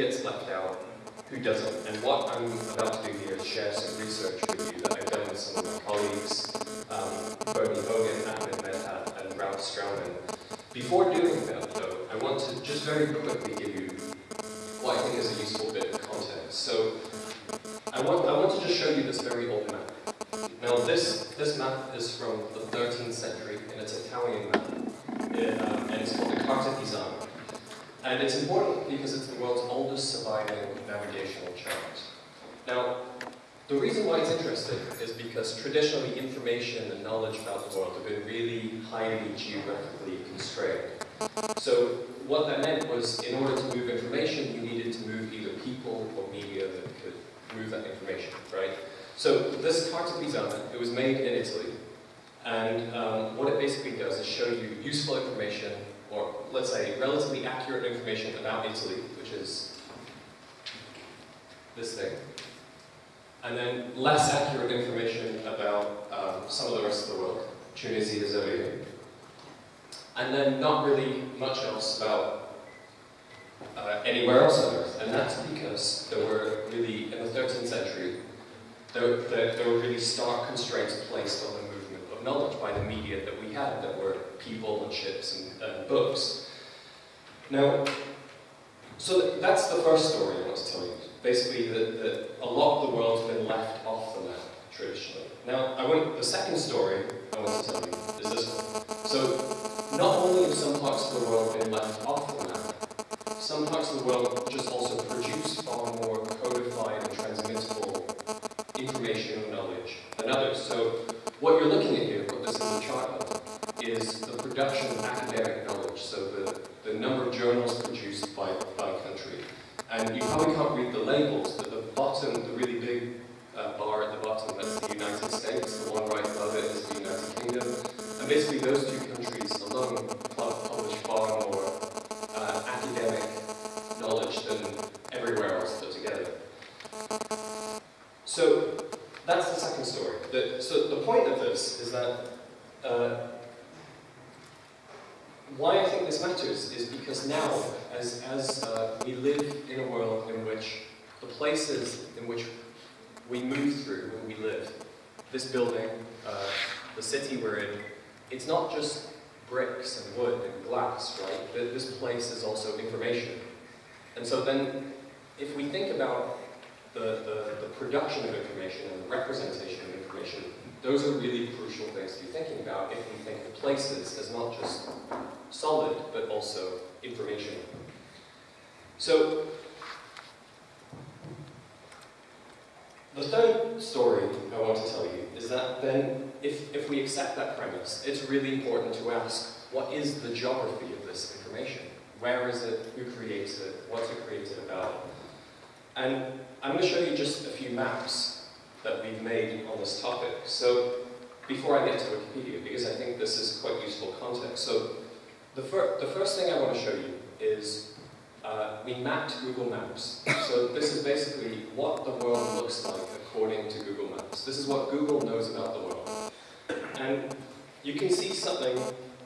gets left out, who doesn't. And what I'm about to do here is share some research with you that I've done with some of my colleagues, um, Bernie Hogan, Ahmed Medhat, and Ralph Straumann. Before doing that, though, I want to just very quickly give you what I think is a useful bit of context. So I want, I want to just show you this very old map. Now this, this map is from the 13th century, and it's Italian map, it, um, and it's called the Carta Pisana. And it's important because it's the world's oldest surviving navigational chart. Now, the reason why it's interesting is because traditionally information and knowledge about the world have been really highly geographically constrained. So what that meant was in order to move information, you needed to move either people or media that could move that information, right? So this Carta Pisana, it was made in Italy, and um, what it basically does is show you useful information, or let's say relatively accurate information about Italy, which is this thing, and then less accurate information about um, some of the rest of the world. Tunisia is over here. And then not really much else about uh, anywhere else on Earth. And that's because there were really, in the 13th century, there, there, there were really stark constraints placed on the knowledge by the media that we had, that were people and ships and, and books. Now, so that's the first story I want to tell you. Basically, that, that a lot of the world's been left off the map, traditionally. Now, I want, the second story I want to tell you is this one. So, not only have some parts of the world been left off the map, some parts of the world just also produce far more codified and transmittable information and knowledge than others. So, what you're looking at here, put this in the chart level, is the production of academic knowledge. So, the, the number of journals produced by, by country. And you probably can't read the labels, but the bottom, the really big uh, bar at the bottom, that's the United States. The one right above it is the United Kingdom. And basically those two countries alone publish far more uh, academic knowledge than everywhere else put together. So that's the second story. The, so the point of is that uh, why I think this matters is because now, as, as uh, we live in a world in which the places in which we move through when we live, this building, uh, the city we're in, it's not just bricks and wood and glass, right? This place is also information. And so then, if we think about the, the, the production of information and the representation of information, those are really crucial things to be thinking about if we think of places as not just solid, but also information. So, the third story I want to tell you is that then, if, if we accept that premise, it's really important to ask, what is the geography of this information? Where is it? Who creates it? What's it created about? And I'm going to show you just a few maps that we've made on this topic. So, before I get to Wikipedia, because I think this is quite useful context. So, the, fir the first thing I want to show you is uh, we mapped Google Maps. So this is basically what the world looks like according to Google Maps. This is what Google knows about the world. And you can see something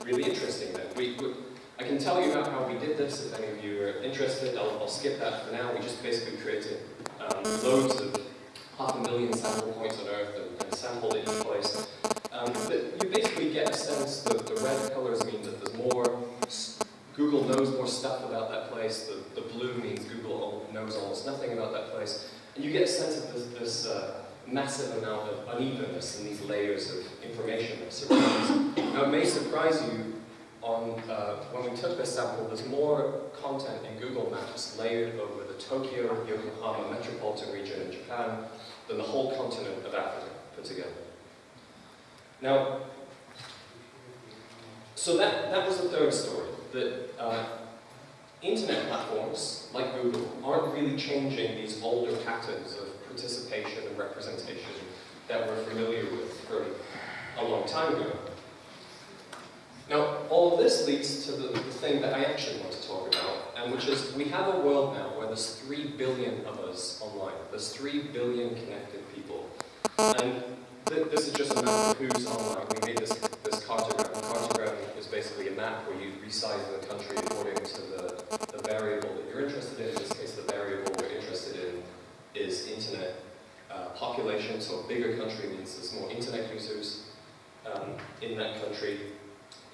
really interesting there. We, we, I can tell you about how we did this if any of you are interested. I'll, I'll skip that for now. We just basically created um, loads of half a million sample points on Earth and, and sampled each place. Um, but you basically get a sense that the red colors mean that there's more Google knows more stuff about that place. The, the blue means Google knows almost nothing about that place. And you get a sense of this, this uh, massive amount of unevenness in these layers of information that surrounds. now, it may surprise you on, uh, when we took this sample, there's more content in Google Maps layered over the Tokyo, Yokohama metropolitan region in Japan than the whole continent of Africa put together. Now, so that, that was the third story, that uh, internet platforms, like Google, aren't really changing these older patterns of participation and representation that we're familiar with from a long time ago. All of this leads to the, the, thing that I actually want to talk about, and which is we have a world now where there's 3 billion of us online. There's 3 billion connected people. And th this is just a map of who's online. We made this, this cartogram. Cartogram is basically a map where you resize the country according to the, the variable that you're interested in. In this case, the variable we're interested in is internet uh, population. So a bigger country means there's more internet users um, in that country.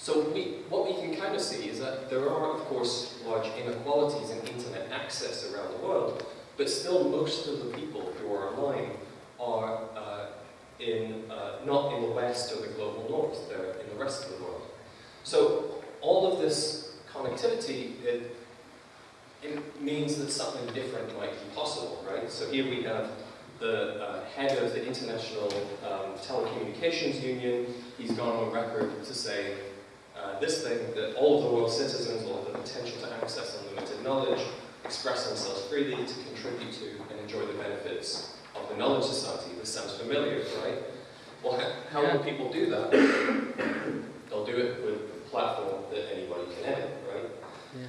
So we, what we can kind of see is that there are, of course, large inequalities in internet access around the world, but still most of the people who are online are uh, in, uh, not in the West or the global North, they're in the rest of the world. So all of this connectivity, it, it means that something different might be possible, right? So here we have the uh, head of the International um, Telecommunications Union. He's gone on record to say uh, this thing, that all of the world's citizens will have the potential to access unlimited knowledge, express themselves freely, to contribute to and enjoy the benefits of the knowledge society. This sounds familiar, right? Well, how, how will people do that? They'll do it with a platform that anybody can edit, right? Yeah.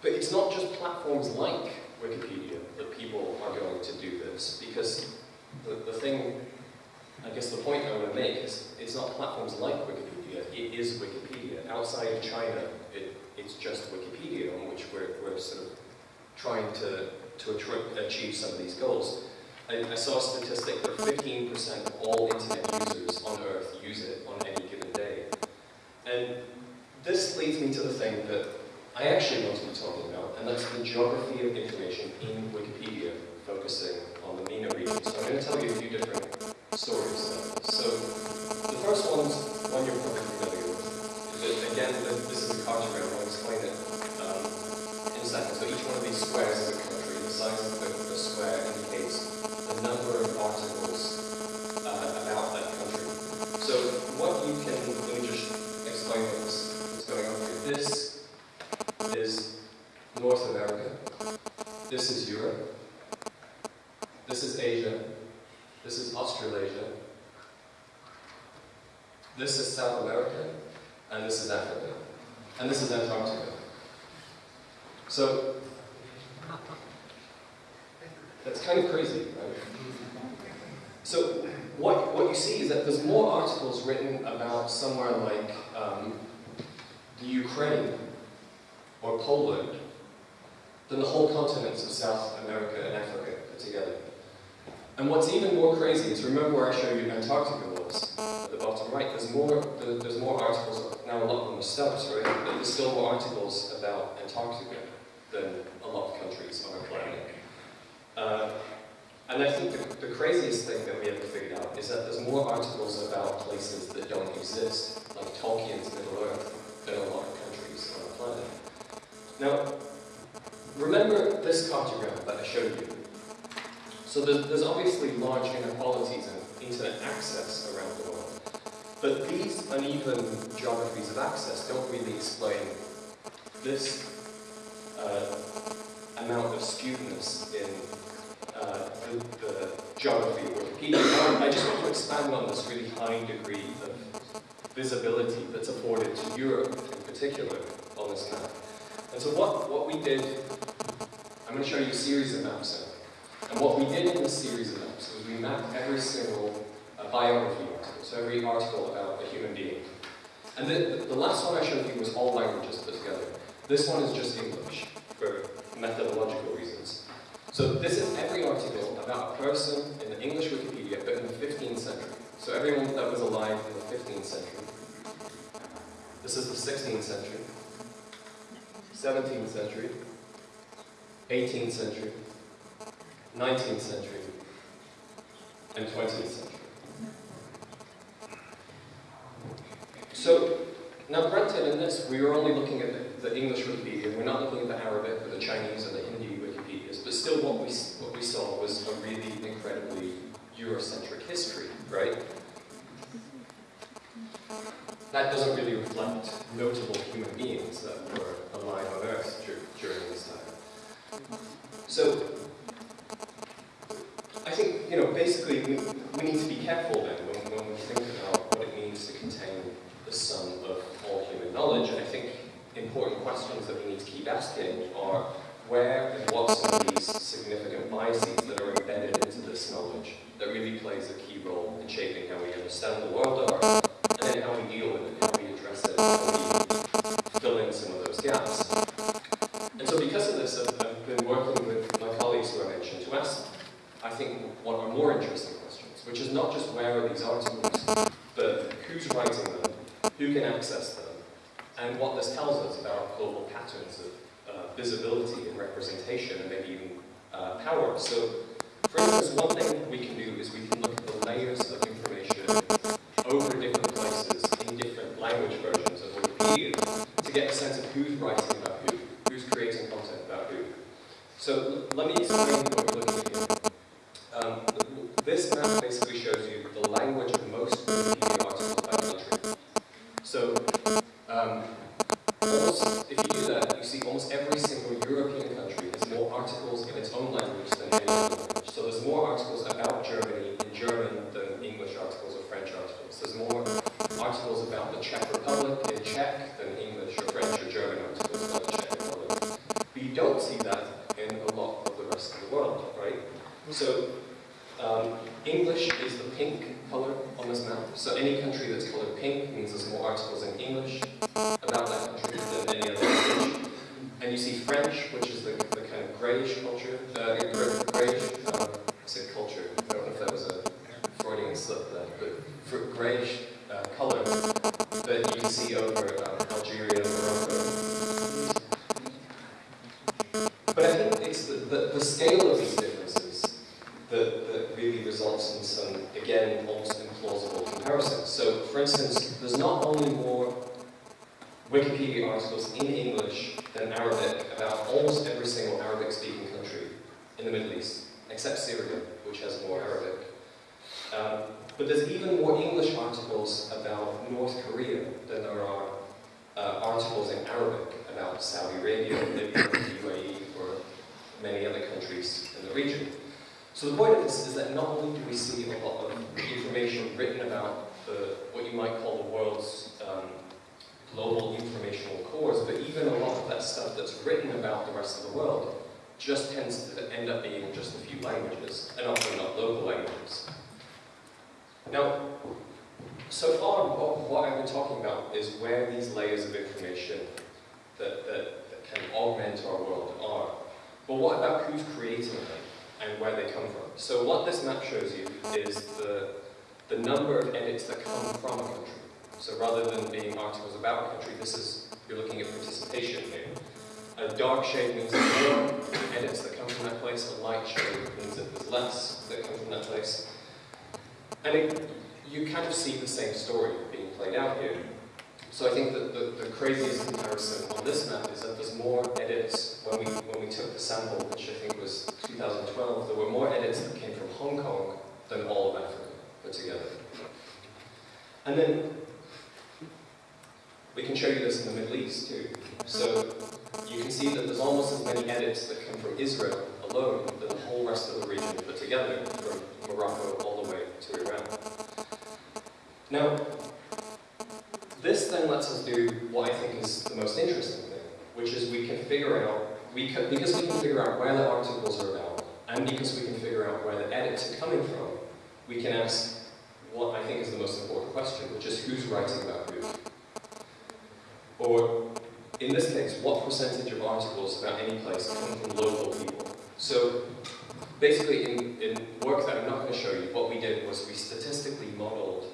But it's not just platforms like Wikipedia that people are going to do this, because the, the thing I guess the point I want to make is it's not platforms like Wikipedia, it is Wikipedia. Outside of China, it, it's just Wikipedia on which we're, we're sort of trying to, to achieve some of these goals. I, I saw a statistic that 15% of all internet users on Earth use it on any given day. And this leads me to the thing that I actually want to be talking about, and that's the geography of information in Wikipedia, focusing on the MENA region. So I'm going to tell you a few different stories. So the first one's one you're probably familiar with. again, this is a cartogram, I'll explain it um, in a second. So each one of these squares is a country. The size of the, the square indicates the number of articles uh, about that country. So what you can, let me just explain what's, what's going on here. This is North America. This is Europe. This is Asia. This is Australasia. This is South America. And this is Africa. And this is Antarctica. So, that's kind of crazy, right? So, what, what you see is that there's more articles written about somewhere like um, the Ukraine or Poland than the whole continents of South America and Africa put together. And what's even more crazy is, remember where I showed you Antarctica was, at the bottom right, there's more, there's more articles, now a lot of them are stubs, right? But there's still more articles about Antarctica than a lot of countries on our planet. Uh, and I think the, the, craziest thing that we ever figured out is that there's more articles about places that don't exist, like Tolkien's Middle Earth, than a lot of countries on the planet. Now, remember this cartogram that I showed you? So there's, there's obviously large inequalities in internet access around the world. But these uneven geographies of access don't really explain this uh, amount of skewedness in uh, the, the, geography of Wikipedia. I just want to expand on this really high degree of visibility that's afforded to Europe in particular on this map. And so what, what we did, I'm going to show you a series of maps now. And what we did in this series of maps was we mapped every single uh, biography article, so every article about a human being. And the, the, the last one I showed you was all languages put together. This one is just English, for methodological reasons. So this is every article about a person in the English Wikipedia, but in the 15th century. So everyone that was alive in the 15th century. This is the 16th century, 17th century, 18th century, 19th century, and 20th century. So, now granted in this, we are only looking at the, the English Wikipedia, we're not looking at the Arabic or the Chinese or the still what we, what we saw was a really incredibly Eurocentric history, right? That doesn't really reflect notable human beings that were alive on Earth during this time. So, I think, you know, basically we, we need to be careful then when, when we think about what it means to contain the sum of all human knowledge. And I think important questions that we need to keep asking are where and what some of these significant biases that are embedded into this knowledge that really plays a key role in shaping how we understand the world are, and then how we deal with it, how we address it, how we fill in some of those gaps. And so because of this, I've, I've been working with my colleagues who I mentioned to ask, I think, what are more interesting questions, which is not just where are these articles, but who's writing them, who can access them, and what this tells us about global patterns of uh, visibility and representation, and maybe even uh, power. So for instance, one thing we can do is we can look at the layers of information over different places in different language versions of Wikipedia to get a sense of who's writing about who, who's creating content about who. So let me explain what we're looking at here. Um, this map basically shows you the language of most Wikipedia articles by country. So um, almost, if you do that, you see almost every single European country has more articles in its own language than any other language. So there's more articles about Germany in German than English articles or French articles. There's more articles about the Czech Republic in Czech than English or French or German articles about the Czech Republic. But you don't see that in a lot of the rest of the world, right? So um, English is the pink color on this map. So any country that's colored pink means there's more articles in English about that country than any other language. And you see French, which is the, the kind of grayish culture, uh, grayish, um, I said culture, I don't know if that was a Freudian slip there, but for grayish uh, color that you can see over um, Algeria, Morocco. But I think it's the, the, the scale of these differences that, that really results in some, again, almost implausible comparisons. So, for instance, there's not only more Wikipedia articles in English than Arabic about almost every single Arabic-speaking country in the Middle East, except Syria, which has more Arabic. Um, but there's even more English articles about North Korea than there are uh, articles in Arabic about Saudi Arabia, Libya, the UAE, or many other countries in the region. So the point of this is that not only do we see a lot of information written about the, what you might call the world's um, global informational cores, but even a lot of that stuff that's written about the rest of the world just tends to end up being just a few languages, and often not local languages. Now, so far, what, what I've been talking about is where these layers of information that, that, that can augment our world are. But what about who's creating them and where they come from? So what this map shows you is the, the number of edits that come from a country. So rather than being articles about a country, this is, you're looking at participation here. A dark shade means there's more edits that come from that place, a light shade means that there's less that come from that place. And it, you kind of see the same story being played out here. So I think that the, the craziest comparison on this map is that there's more edits when we, when we took the sample, which I think was 2012, there were more edits that came from Hong Kong than all of Africa put together. And then we can show you this in the Middle East too. So you can see that there's almost as many edits that come from Israel alone than the whole rest of the region put together, from Morocco way. Now, this then lets us do what I think is the most interesting thing, which is we can figure out, we can, because we can figure out where the articles are about, and because we can figure out where the edits are coming from, we can ask what I think is the most important question, which is who's writing about who. Or, in this case, what percentage of articles about any place come from local people? So, basically, in, in work that I'm not going to show you, did was we statistically modeled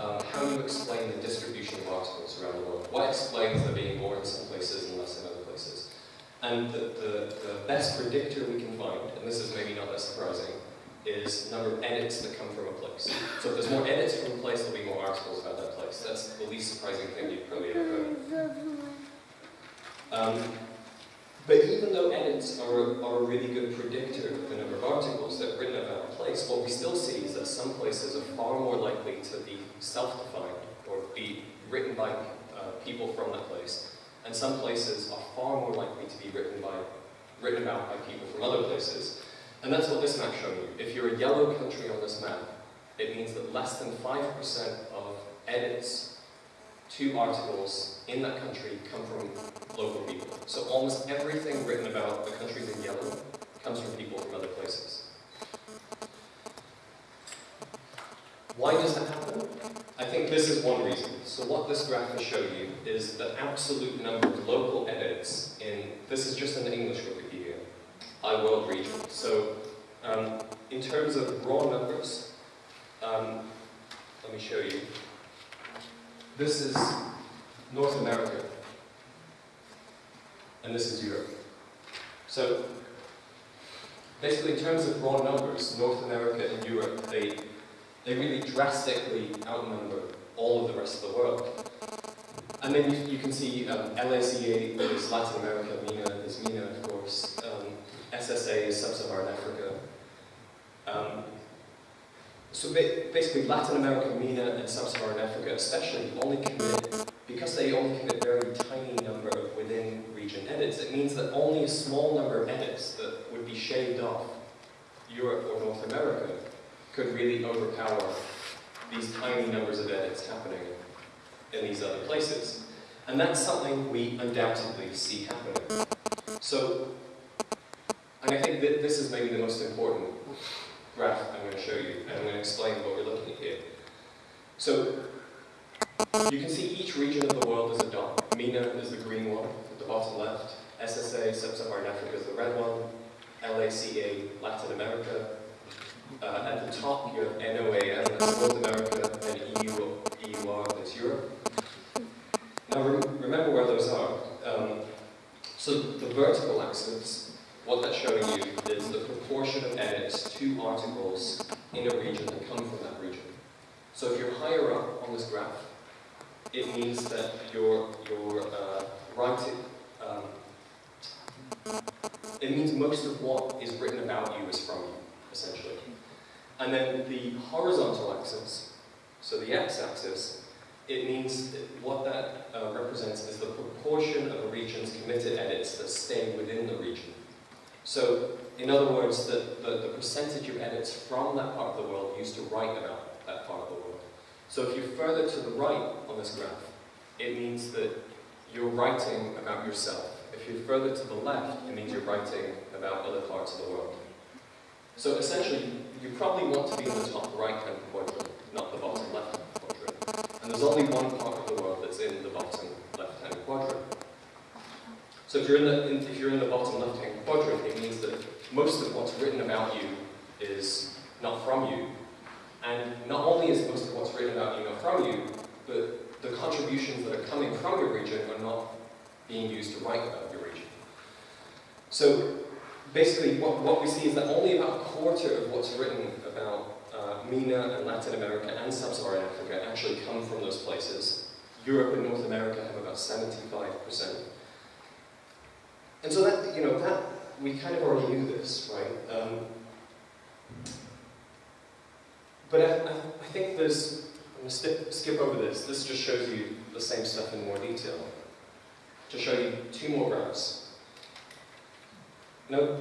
um, how you explain the distribution of articles around the world. What explains there being more in some places and less in other places? And the, the, the best predictor we can find, and this is maybe not that surprising, is number of edits that come from a place. So if there's more edits from a place, there'll be more articles about that place. That's the least surprising thing you've probably ever heard. Um, but even though edits are, are a really good predictor of the number of articles that are written about a place, what we still see is that some places are far more likely to be self-defined or be written by uh, people from that place, and some places are far more likely to be written by written about by people from other places. And that's what this map's showing you. If you're a yellow country on this map, it means that less than 5% of edits to articles in that country come from local people. So almost everything written about the countries in yellow comes from people from other places. Why does that happen? I think this is one reason. So what this graph will show you is the absolute number of local edits in, this is just an English Wikipedia, I iWorld region. So um, in terms of raw numbers, um, let me show you. This is North America, and this is Europe. So basically in terms of raw numbers, North America and Europe, they, they really drastically outnumber all of the rest of the world. And then you, you can see um, LACA is Latin America, MENA is MENA, of course, um, SSA is Sub-Saharan Africa. Um, so ba basically Latin America, MENA, and Sub-Saharan Africa especially only commit, because they only commit a very tiny number of within region edits, it means that only a small number of edits that would be shaved off Europe or North America could really overpower these tiny numbers of edits happening in these other places. And that's something we undoubtedly see happening. So, and I think that this is maybe the most important graph I'm going to show you, and I'm going to explain what we're looking at here. So, you can see each region of the world is a dot. MENA is the green one at the bottom left. SSA, Sub-Saharan Africa, is the red one. LACA, Latin America. Uh, at the top, you have NOAM, that's North America, and EU, EUR, that's Europe. Now, re remember where those are. Um, so the vertical axis, what that's showing you is the proportion of edits to articles in a region that come from that region. So if you're higher up on this graph, it means that your, your uh, writing, um, it means most of what is written about you is from you, essentially. And then the horizontal axis, so the x-axis, it means what that uh, represents is the proportion of a region's committed edits that stay within the region. So, in other words, the, the, the, percentage of edits from that part of the world used to write about that part of the world. So if you're further to the right on this graph, it means that you're writing about yourself. If you're further to the left, it means you're writing about other parts of the world. So essentially, you probably want to be in the top right-hand quadrant, not the bottom left-hand quadrant. And there's only one part of the world that's in the bottom left-hand quadrant. So if you're in the in, if you're in the bottom left-hand quadrant, it means that most of what's written about you is not from you, and not only is most of what's written about you from you, but the contributions that are coming from your region are not being used to write about your region. So basically, what, what we see is that only about a quarter of what's written about uh, MENA and Latin America and Sub-Saharan Africa actually come from those places. Europe and North America have about 75%. And so that, you know, that, we kind of already knew this, right? Um, but I, I, think there's, I'm going to skip, skip over this, this just shows you the same stuff in more detail. To show you two more graphs. Now,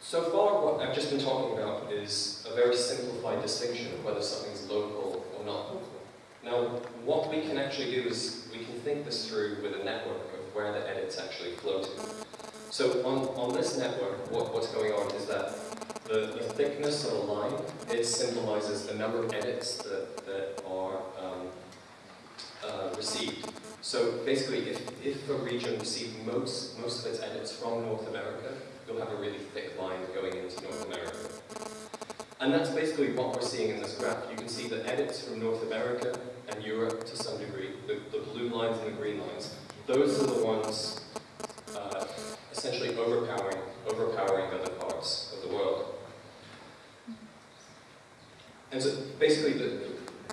so far what I've just been talking about is a very simplified distinction of whether something's local or not local. Now, what we can actually do is we can think this through with a network of where the edits actually flow to. So on, on this network, what, what's going on is that the, the thickness of a line, it symbolizes the number of edits that, that are um, uh, received. So basically, if, if a region received most, most of its edits from North America, you'll have a really thick line going into North America. And that's basically what we're seeing in this graph. You can see the edits from North America and Europe to some degree, the, the blue lines and the green lines. Those are the ones uh, essentially overpowering, overpowering other world. And so basically, the,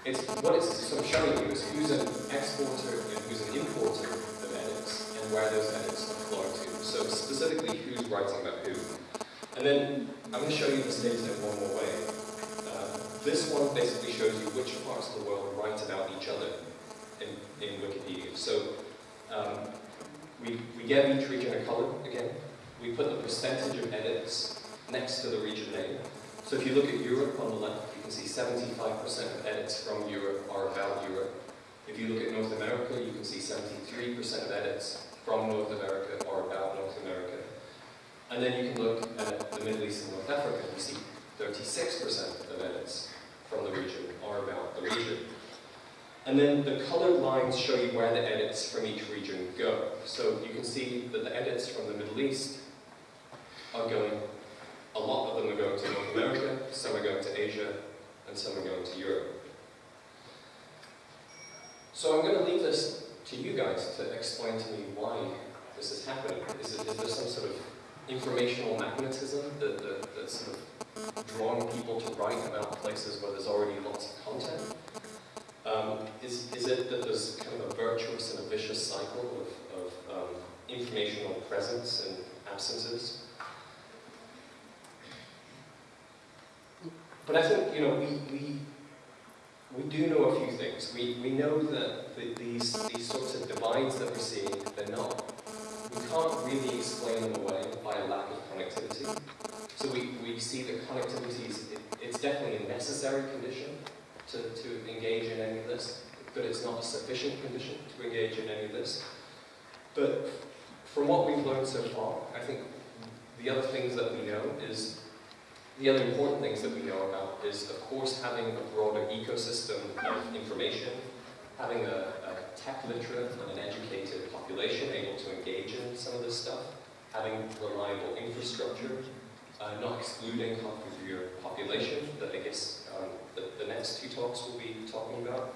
it's, what it's sort of showing you is who's an exporter and who's an importer of edits, and where those edits are flowing to. So specifically, who's writing about who. And then I'm going to show you this data in one more way. Uh, this one basically shows you which parts of the world write about each other in, in Wikipedia. So um, we, we give each region a color again. We put the percentage of edits next to the region name. So if you look at Europe on the left, you can see 75% of edits from Europe are about Europe. If you look at North America, you can see 73% of edits from North America are about North America. And then you can look at the Middle East and North Africa, you see 36% of edits from the region are about the region. And then the colored lines show you where the edits from each region go. So you can see that the edits from the Middle East are going, a lot of them are going to North America, some are going to Asia, and some are going to Europe. So I'm going to leave this to you guys to explain to me why this is happening. Is, it, is there some sort of informational magnetism that, that, that's sort of drawing people to write about places where there's already lots of content? Um, is, is it that there's kind of a virtuous and a vicious cycle of, of um, informational presence and absences? But I think, you know, we, we, we do know a few things. We, we know that the, these, these sorts of divides that we're seeing, they're not we can't really explain them away by a lack of connectivity. So we, we see that connectivity is, it, it's definitely a necessary condition to, to engage in any of this, but it's not a sufficient condition to engage in any of this. But from what we've learned so far, I think the other things that we know is, the other important things that we know about is, of course, having a broader ecosystem of information, having a, a tech literate and an educated population able to engage in some of this stuff, having reliable infrastructure, uh, not excluding half of your population, that I guess um, the, the, next two talks will be talking about.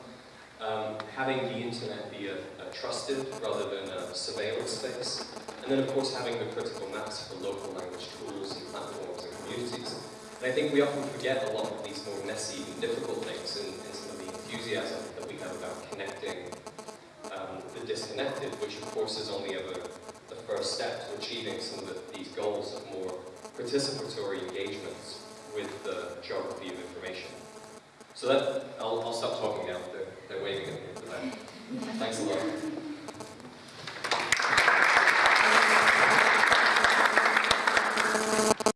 Um, having the internet be a, a, trusted rather than a surveillance space, and then of course having the critical mass for local language tools and platforms and communities. And I think we often forget a lot of these more messy and difficult things in, some of the enthusiasm that we have about connecting um, the disconnected, which of course is only ever the first step to achieving some of the, these goals of more participatory engagements with the geography of information. So that, I'll, I'll stop talking now, they're, they're waving at me. Thanks a lot.